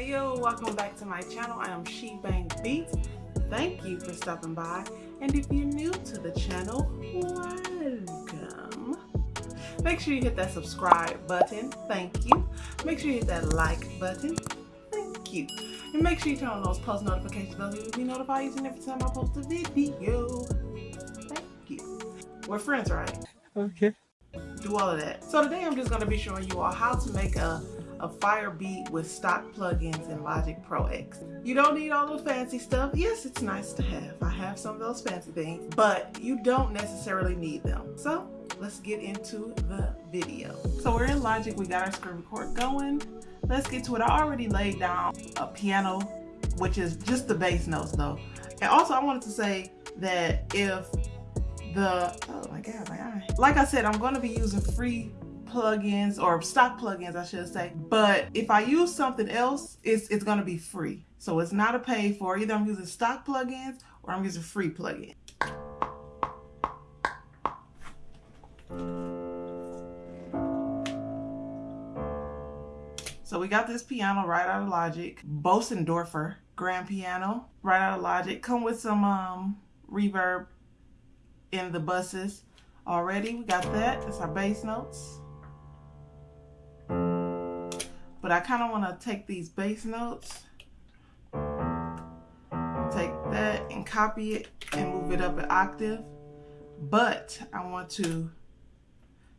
Hey yo, welcome back to my channel. I am She Bang Beats. Thank you for stopping by. And if you're new to the channel, welcome. Make sure you hit that subscribe button. Thank you. Make sure you hit that like button. Thank you. And make sure you turn on those post notifications bells so you'll be notified each and every time I post a video. Thank you. We're friends, right? Okay. Do all of that. So today I'm just going to be showing you all how to make a a fire beat with stock plugins in Logic Pro X. You don't need all the fancy stuff. Yes, it's nice to have. I have some of those fancy things, but you don't necessarily need them. So let's get into the video. So we're in Logic, we got our screen record going. Let's get to it. I already laid down a piano, which is just the bass notes though. And also I wanted to say that if the, oh my God, my eye. Like I said, I'm gonna be using free plugins or stock plugins I should say but if I use something else it's, it's gonna be free so it's not a pay for either I'm using stock plugins or I'm using free plugins So we got this piano right out of Logic, Bosendorfer grand piano, right out of Logic. Come with some um, reverb in the buses already. We got that. That's our bass notes. But I kind of want to take these bass notes, take that and copy it and move it up an octave. But I want to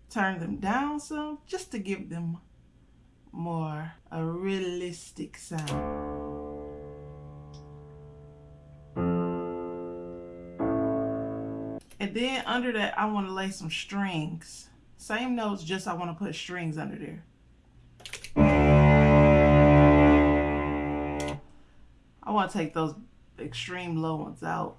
turn them down some just to give them more a realistic sound. And then under that, I want to lay some strings. Same notes, just I want to put strings under there. I want to take those extreme low ones out.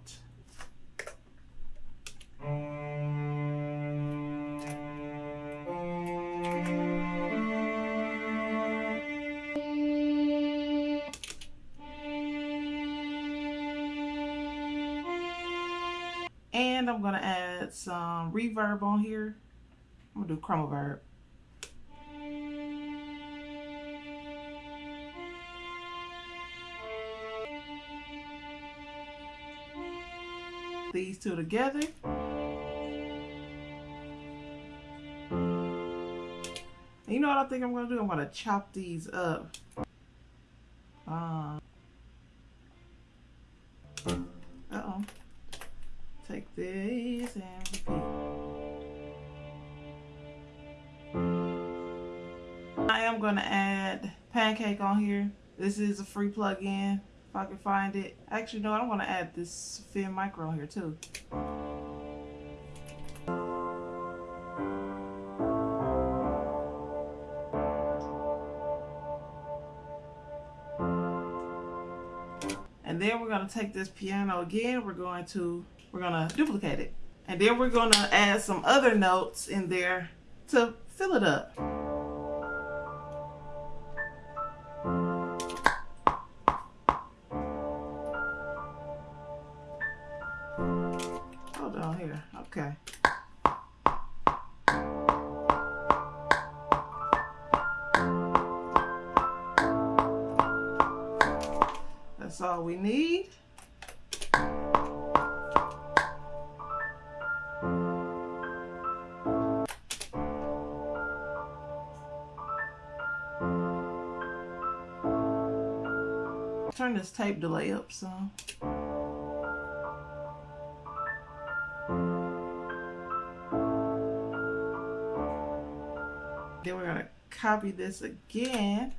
And I'm going to add some reverb on here. I'm going to do Chromaverb. These two together. And you know what I think I'm going to do? I'm going to chop these up. Uh, Uh-oh. Take these and repeat. I am going to add Pancake on here. This is a free plug-in if I can find it. Actually, no, I want to add this Fin Micro here too. And then we're going to take this piano again. We're going to, we're going to duplicate it. And then we're going to add some other notes in there to fill it up. All we need. Turn this tape delay up some. Then we're going to copy this again.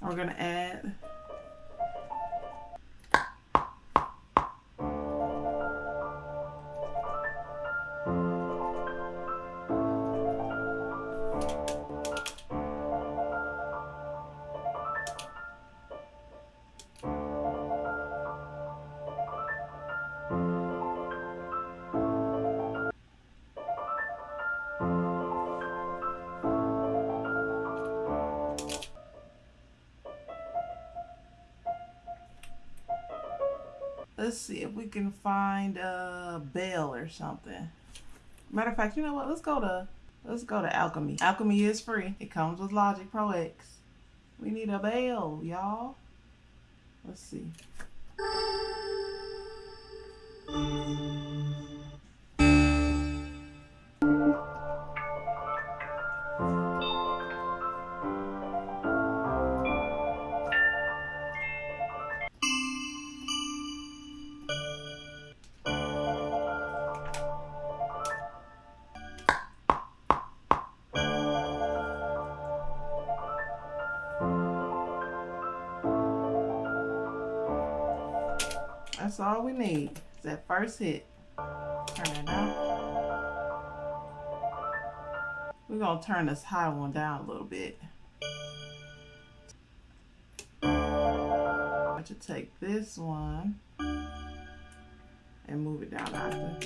And we're going to add let's see if we can find a bell or something. Matter of fact, you know what? Let's go to let's go to Alchemy. Alchemy is free. It comes with Logic Pro X. We need a bell, y'all. Let's see. That's all we need. Is that first hit. Turn it out. We're gonna turn this high one down a little bit. I should take this one and move it down after.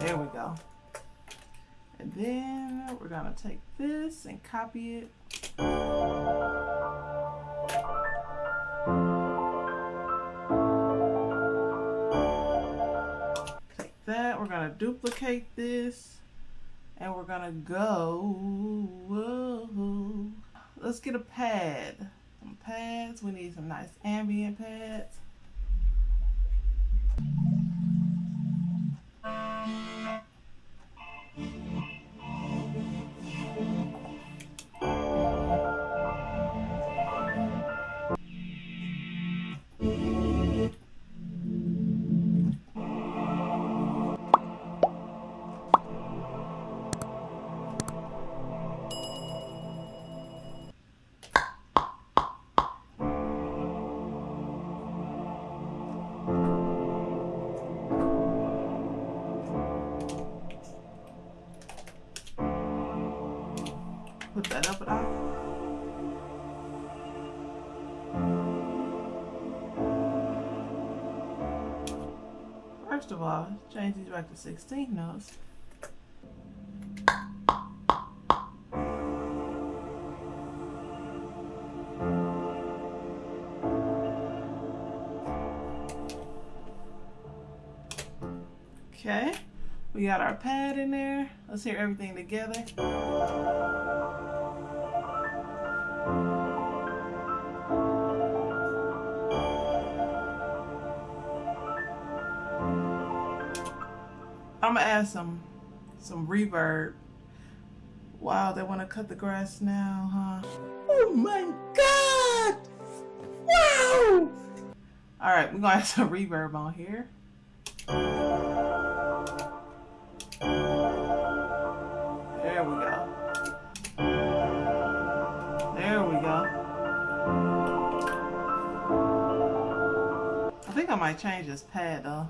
There we go. And then we're gonna take this and copy it. Duplicate this and we're gonna go whoa. let's get a pad. Some pads. We need some nice ambient pads that up at all. First of all, change these back to 16 notes. Okay, we got our pad in there. Let's hear everything together. I'm gonna add some some reverb. Wow, they want to cut the grass now, huh? Oh my god! Wow! All right, we're gonna add some reverb on here. There we go. There we go. I think I might change this pad though.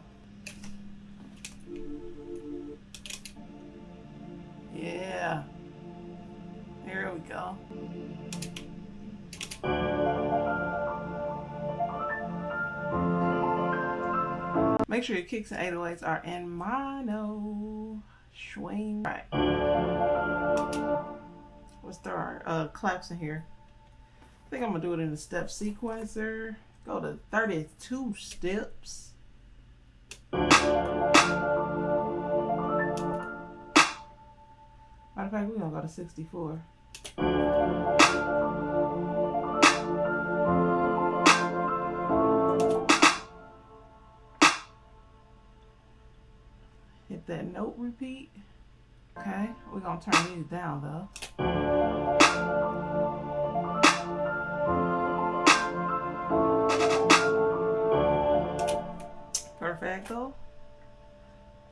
Make sure your kicks and 808s are in mono. Swing. Right. Let's throw our uh, claps in here. I think I'm going to do it in the step sequencer. Go to 32 steps. Matter of fact, we're going to go to 64. That note repeat. Okay, we're to turn these down though. Perfecto.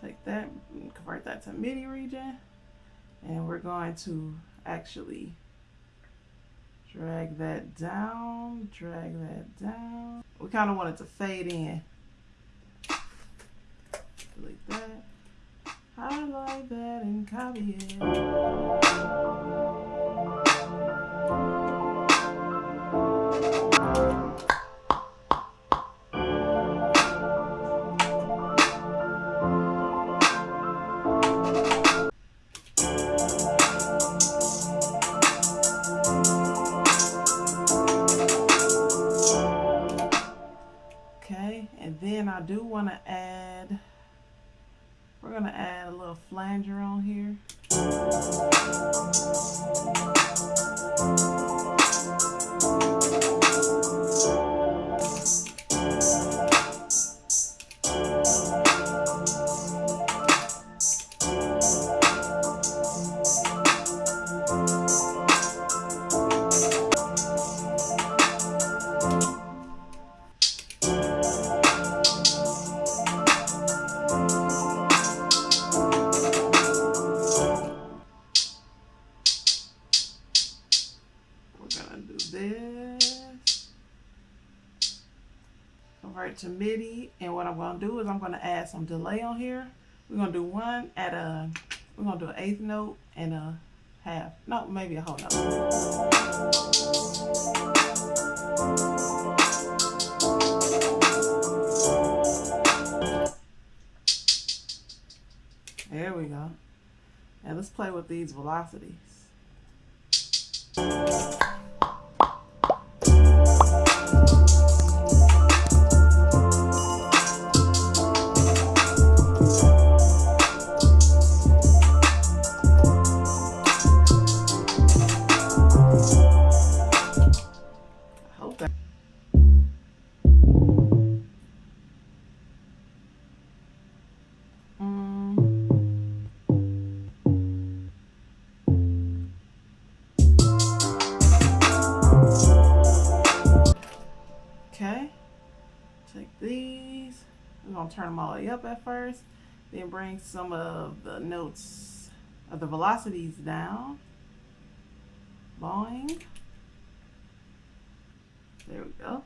Take that convert that to MIDI region and we're going to actually drag that down, drag that down. We kind of want it to fade in. Delete that. Highlight that in Collier. Okay, and to it. Flanger on here. Gonna do is I'm gonna add some delay on here. We're gonna do one at a, we're gonna do an eighth note and a half. No, maybe a whole note. There we go. And let's play with these velocities. Turn them all the way up at first, then bring some of the notes of the velocities down. Boing. There we go.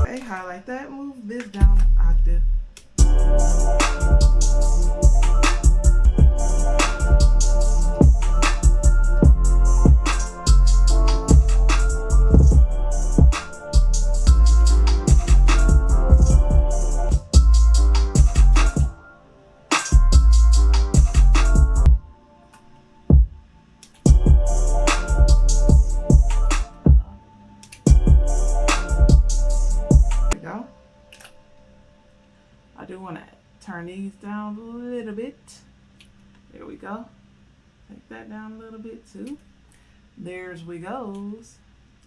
Okay, highlight that, move this down an octave. Bit. There we go. Take that down a little bit too. There's we goes.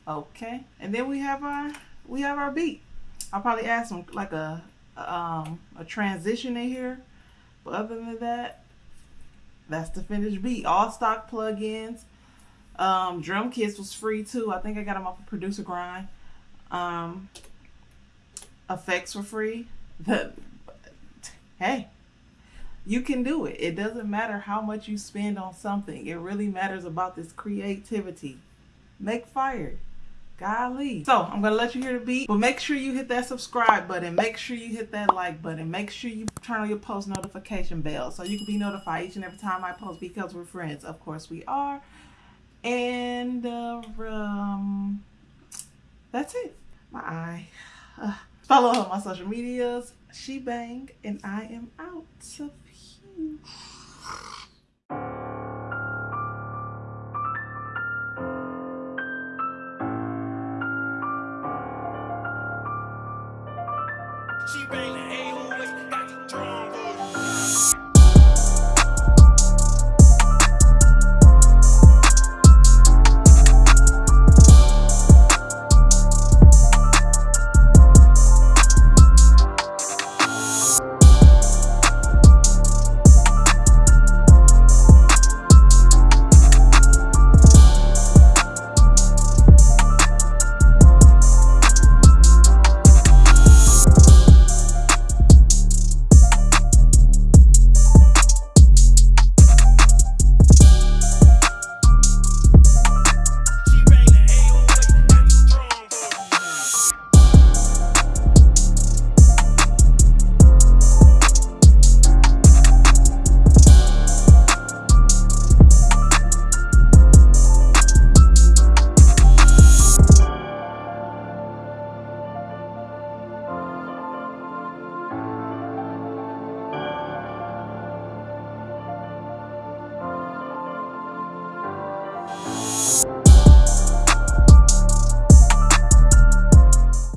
Okay. And then we have our we have our beat. I'll probably add some like a, um a transition in here. But other than that, that's the finished beat. All stock plugins. Um, drum kits was free too. I think I got them off of Producer Grind. Um, effects were free. The hey, you can do it. It doesn't matter how much you spend on something. It really matters about this creativity. Make fire. Golly. So I'm going to let you hear the beat, but make sure you hit that subscribe button. Make sure you hit that like button. Make sure you turn on your post notification bell so you can be notified each and every time I post because we're friends. Of course we are. And uh, um, that's it. My eye. Uh, follow on my social medias. She Bang, and I am out of here.